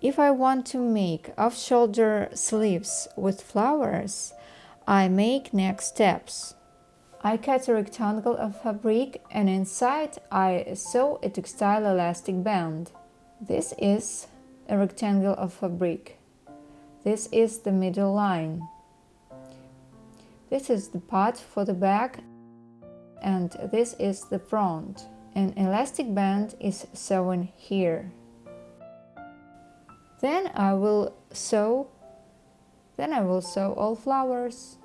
If I want to make off-shoulder sleeves with flowers, I make next steps. I cut a rectangle of fabric and inside I sew a textile elastic band. This is a rectangle of fabric. This is the middle line. This is the part for the back and this is the front. An elastic band is sewn here. Then I will sew then I will sew all flowers.